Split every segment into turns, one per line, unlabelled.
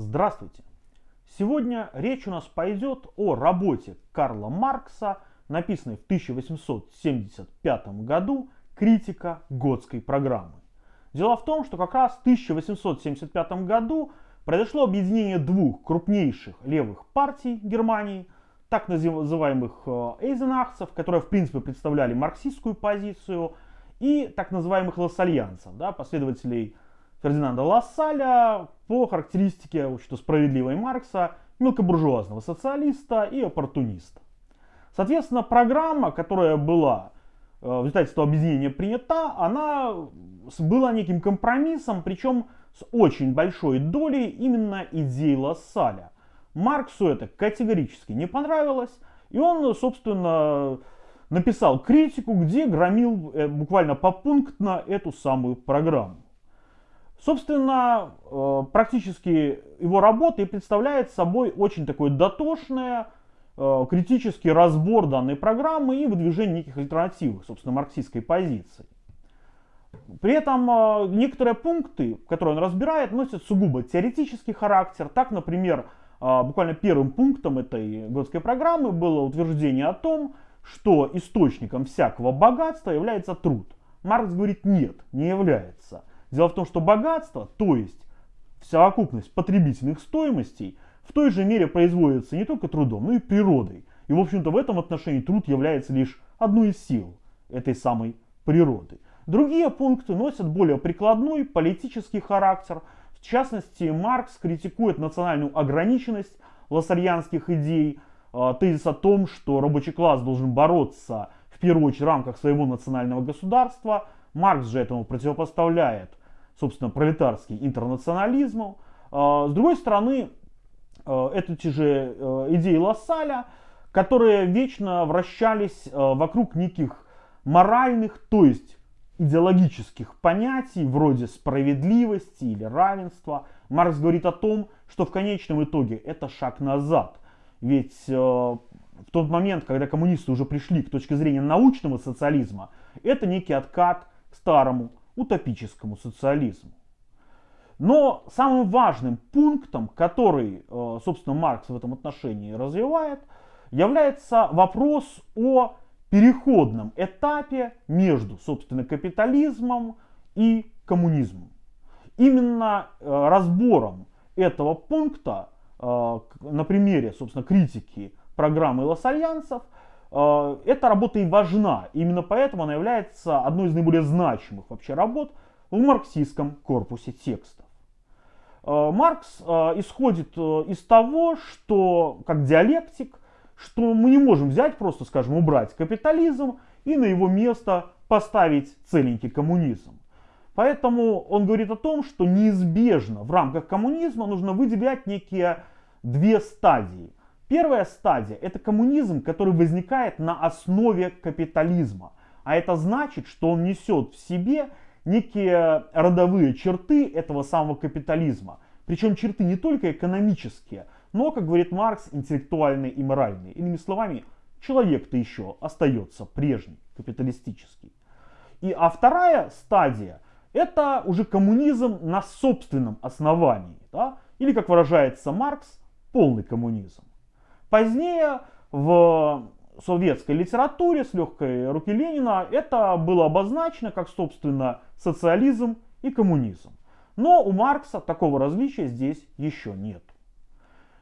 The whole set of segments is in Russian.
Здравствуйте! Сегодня речь у нас пойдет о работе Карла Маркса, написанной в 1875 году «Критика Готской программы». Дело в том, что как раз в 1875 году произошло объединение двух крупнейших левых партий Германии, так называемых э, эйзенахцев, которые в принципе представляли марксистскую позицию, и так называемых лассальянцев, да, последователей Фердинанда Лассаля по характеристике общества справедливой Маркса, мелкобуржуазного социалиста и оппортуниста. Соответственно, программа, которая была э, в результате объединения принята, она была неким компромиссом, причем с очень большой долей именно идей Лассаля. Марксу это категорически не понравилось, и он, собственно, написал критику, где громил э, буквально попунктно эту самую программу. Собственно, э, практически его работа и представляет собой очень такое дотошное, э, критический разбор данной программы и выдвижение неких альтернативных, собственно, марксистской позиции. При этом э, некоторые пункты, которые он разбирает, носят сугубо теоретический характер. Так, например, буквально первым пунктом этой годской программы было утверждение о том, что источником всякого богатства является труд. Маркс говорит, нет, не является. Дело в том, что богатство, то есть совокупность потребительных стоимостей, в той же мере производится не только трудом, но и природой. И, в общем-то, в этом отношении труд является лишь одной из сил этой самой природы. Другие пункты носят более прикладной политический характер. В частности, Маркс критикует национальную ограниченность лассальянских идей, а, тезис о том, что рабочий класс должен бороться в первую очередь в рамках своего национального государства. Маркс же этому противопоставляет собственно, пролетарский интернационализм. А, с другой стороны, а, это те же а, идеи Лассаля, которые вечно вращались вокруг неких моральных, то есть идеологических понятий, вроде справедливости или равенства. Маркс говорит о том, что в конечном итоге это шаг назад. Ведь в тот момент, когда коммунисты уже пришли к точке зрения научного социализма, это некий откат к старому утопическому социализму. Но самым важным пунктом, который, э, собственно, Маркс в этом отношении развивает, является вопрос о переходном этапе между, собственно, капитализмом и коммунизмом. Именно э, разбором этого пункта э, на примере, собственно, критики программы Э, эта работа и важна. Именно поэтому она является одной из наиболее значимых вообще работ в марксистском корпусе текстов. Э, Маркс э, исходит из того, что как диалектик, что мы не можем взять просто, скажем, убрать капитализм и на его место поставить целенький коммунизм. Поэтому он говорит о том, что неизбежно в рамках коммунизма нужно выделять некие две стадии. Первая стадия – это коммунизм, который возникает на основе капитализма. А это значит, что он несет в себе некие родовые черты этого самого капитализма. Причем черты не только экономические, но, как говорит Маркс, интеллектуальные и моральные. Иными словами, человек-то еще остается прежний, капиталистический. И, а вторая стадия – это уже коммунизм на собственном основании. Да? Или, как выражается Маркс, полный коммунизм. Позднее в советской литературе с легкой руки Ленина это было обозначено как, собственно, социализм и коммунизм. Но у Маркса такого различия здесь еще нет.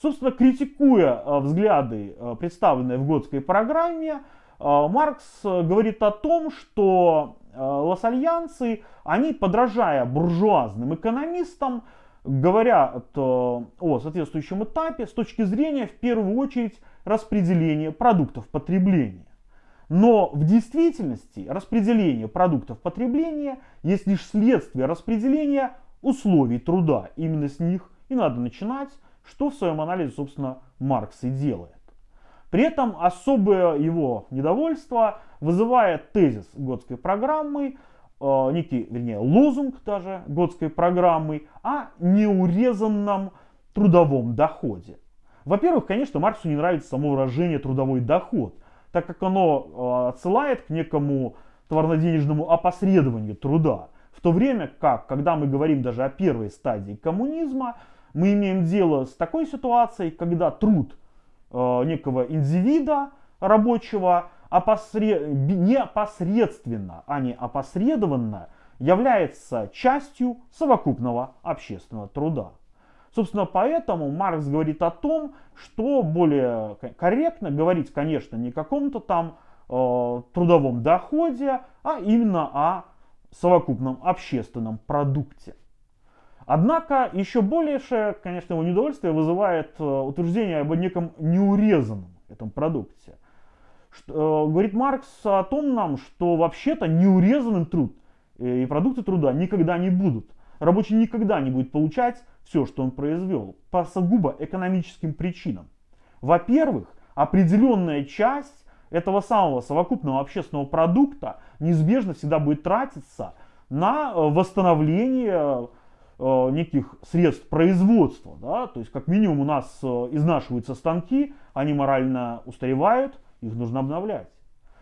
Собственно, критикуя э, взгляды, э, представленные в Готской программе, э, Маркс говорит о том, что лассальянцы, они, подражая буржуазным экономистам, говорят о соответствующем этапе с точки зрения, в первую очередь, распределения продуктов потребления. Но в действительности распределение продуктов потребления есть лишь следствие распределения условий труда. Именно с них и надо начинать, что в своем анализе, собственно, Маркс и делает. При этом особое его недовольство вызывает тезис Готской программы некий, вернее, лозунг даже Готской программы о неурезанном трудовом доходе. Во-первых, конечно, Марксу не нравится само выражение трудовой доход, так как оно э, отсылает к некому товарно-денежному опосредованию труда. В то время как, когда мы говорим даже о первой стадии коммунизма, мы имеем дело с такой ситуацией, когда труд э, некого индивида рабочего опосред... непосредственно, а не опосредованно является частью совокупного общественного труда. Собственно, поэтому Маркс говорит о том, что более корректно говорить, конечно, не о каком-то там э, трудовом доходе, а именно о совокупном общественном продукте. Однако еще большее, конечно, его недовольствие вызывает э, утверждение об неком неурезанном этом продукте. Э, говорит Маркс о том нам, что вообще-то неурезанным труд и продукты труда никогда не будут. Рабочий никогда не будет получать все, что он произвел, по сугубо экономическим причинам. Во-первых, определенная часть этого самого совокупного общественного продукта неизбежно всегда будет тратиться на э, восстановление э, неких средств производства. Да? То есть, как минимум, у нас э, изнашиваются станки, они морально устаревают, их нужно обновлять.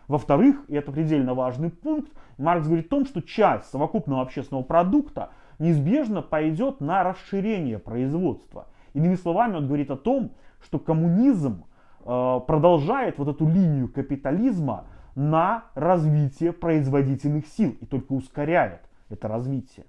Во-вторых, и это предельно важный пункт, Маркс говорит о том, что часть совокупного общественного продукта неизбежно пойдет на расширение производства. Иными словами, он говорит о том, что коммунизм э, продолжает вот эту линию капитализма на развитие производительных сил и только ускоряет это развитие.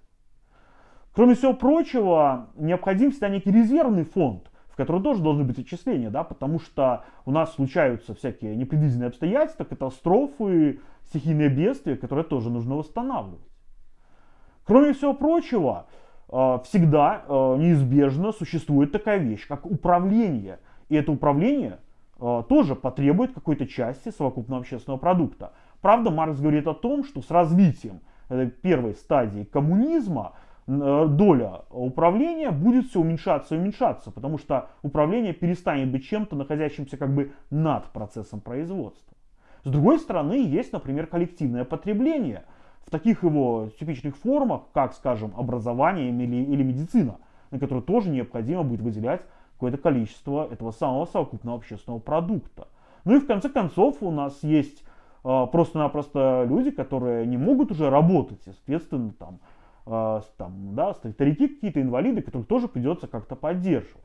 Кроме всего прочего, необходим всегда некий резервный фонд, в который тоже должны быть отчисления, да, потому что у нас случаются всякие непредвиденные обстоятельства, катастрофы, стихийные бедствия, которые тоже нужно восстанавливать. Кроме всего прочего, э, всегда э, неизбежно существует такая вещь, как управление. И это управление э, тоже потребует какой-то части совокупного общественного продукта. Правда, Маркс говорит о том, что с развитием первой стадии коммунизма доля управления будет все уменьшаться и уменьшаться, потому что управление перестанет быть чем-то, находящимся как бы над процессом производства. С другой стороны, есть, например, коллективное потребление – в таких его типичных формах, как, скажем, образование или, или медицина, на которые тоже необходимо будет выделять какое-то количество этого самого совокупного общественного продукта. Ну и в конце концов у нас есть э, просто-напросто люди, которые не могут уже работать, и, соответственно, там, э, там, да, старики какие-то, инвалиды, которых тоже придется как-то поддерживать.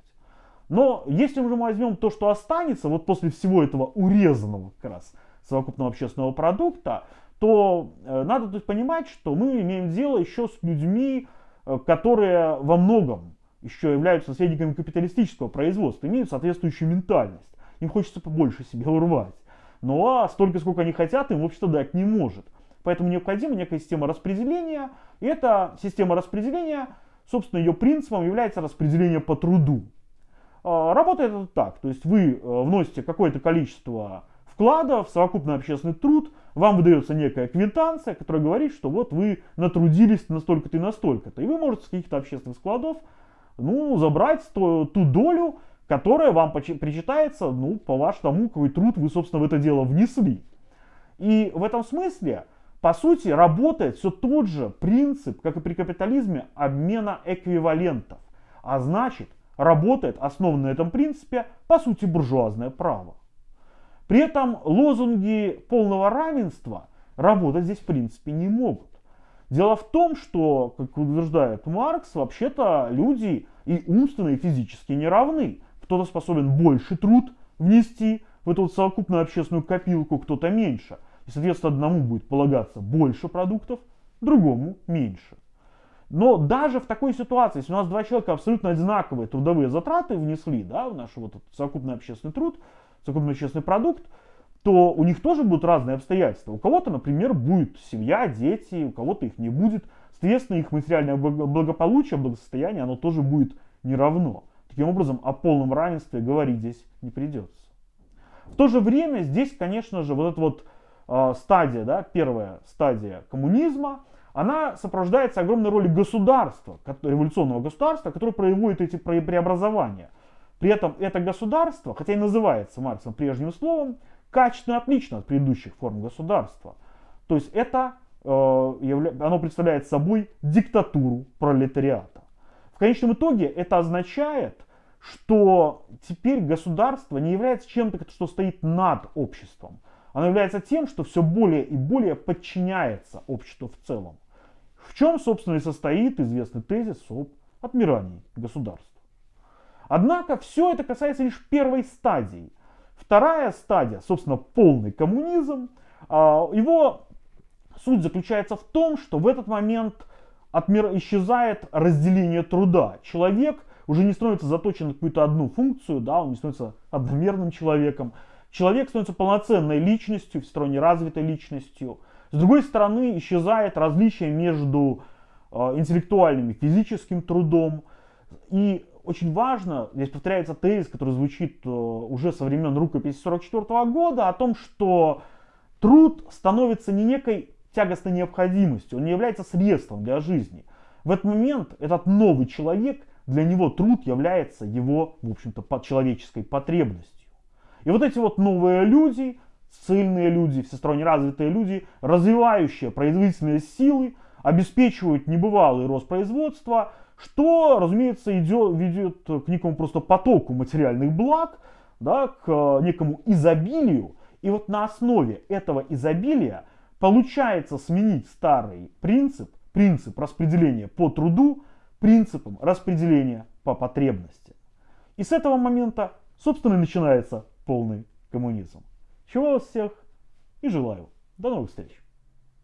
Но если мы возьмем то, что останется, вот после всего этого урезанного как раз совокупного общественного продукта, то э, надо тут понимать, что мы имеем дело еще с людьми, э, которые во многом еще являются наследниками капиталистического производства, имеют соответствующую ментальность. Им хочется побольше себе урвать. Но ну, а столько, сколько они хотят, им общество дать не может. Поэтому необходима некая система распределения. И эта система распределения, собственно, ее принципом является распределение по труду. А, работает это так. То есть вы э, вносите какое-то количество вклада в совокупный общественный труд, вам выдается некая квитанция, которая говорит, что вот вы натрудились настолько-то и настолько-то. И вы можете с каких-то общественных складов ну, забрать ту, ту долю, которая вам причитается ну, по вашему, какой труд вы, собственно, в это дело внесли. И в этом смысле, по сути, работает все тот же принцип, как и при капитализме, обмена эквивалентов. А значит, работает, основан на этом принципе, по сути, буржуазное право. При этом лозунги полного равенства работать здесь в принципе не могут. Дело в том, что, как утверждает Маркс, вообще-то люди и умственно, и физически не равны. Кто-то способен больше труд внести в эту вот совокупную общественную копилку, кто-то меньше. И, соответственно, одному будет полагаться больше продуктов, другому меньше. Но даже в такой ситуации, если у нас два человека абсолютно одинаковые трудовые затраты внесли да, в наш вот совокупный общественный труд, совокупный общественный продукт, то у них тоже будут разные обстоятельства. У кого-то, например, будет семья, дети, у кого-то их не будет. Соответственно, их материальное благополучие, благосостояние, оно тоже будет не равно. Таким образом, о полном равенстве говорить здесь не придется. В то же время здесь, конечно же, вот эта вот э, стадия, да, первая стадия коммунизма, она сопровождается огромной ролью государства, революционного государства, которое производит эти преобразования – при этом это государство, хотя и называется Марксом прежним словом, качественно отлично от предыдущих форм государства. То есть это, э, оно представляет собой диктатуру пролетариата. В конечном итоге это означает, что теперь государство не является чем-то, что стоит над обществом. Оно является тем, что все более и более подчиняется обществу в целом. В чем, собственно, и состоит известный тезис об отмирании государства. Однако все это касается лишь первой стадии. Вторая стадия, собственно, полный коммунизм, а, его суть заключается в том, что в этот момент от исчезает разделение труда. Человек уже не становится заточен на какую-то одну функцию, да, он не становится одномерным человеком. Человек становится полноценной личностью, всесторонне развитой личностью. С другой стороны, исчезает различие между э, интеллектуальным и физическим трудом. И очень важно, здесь повторяется тезис, который звучит э, уже со времен рукописи 1944 года, о том, что труд становится не некой тягостной необходимостью, он не является средством для жизни. В этот момент этот новый человек, для него труд является его, в общем-то, человеческой потребностью. И вот эти вот новые люди, сильные люди, всесторонне развитые люди, развивающие производительные силы, обеспечивают небывалый рост производства, что, разумеется, идет, ведет к некому просто потоку материальных благ, да, к некому изобилию. И вот на основе этого изобилия получается сменить старый принцип, принцип распределения по труду, принципом распределения по потребности. И с этого момента, собственно, начинается полный коммунизм. Чего вас всех и желаю. До новых встреч.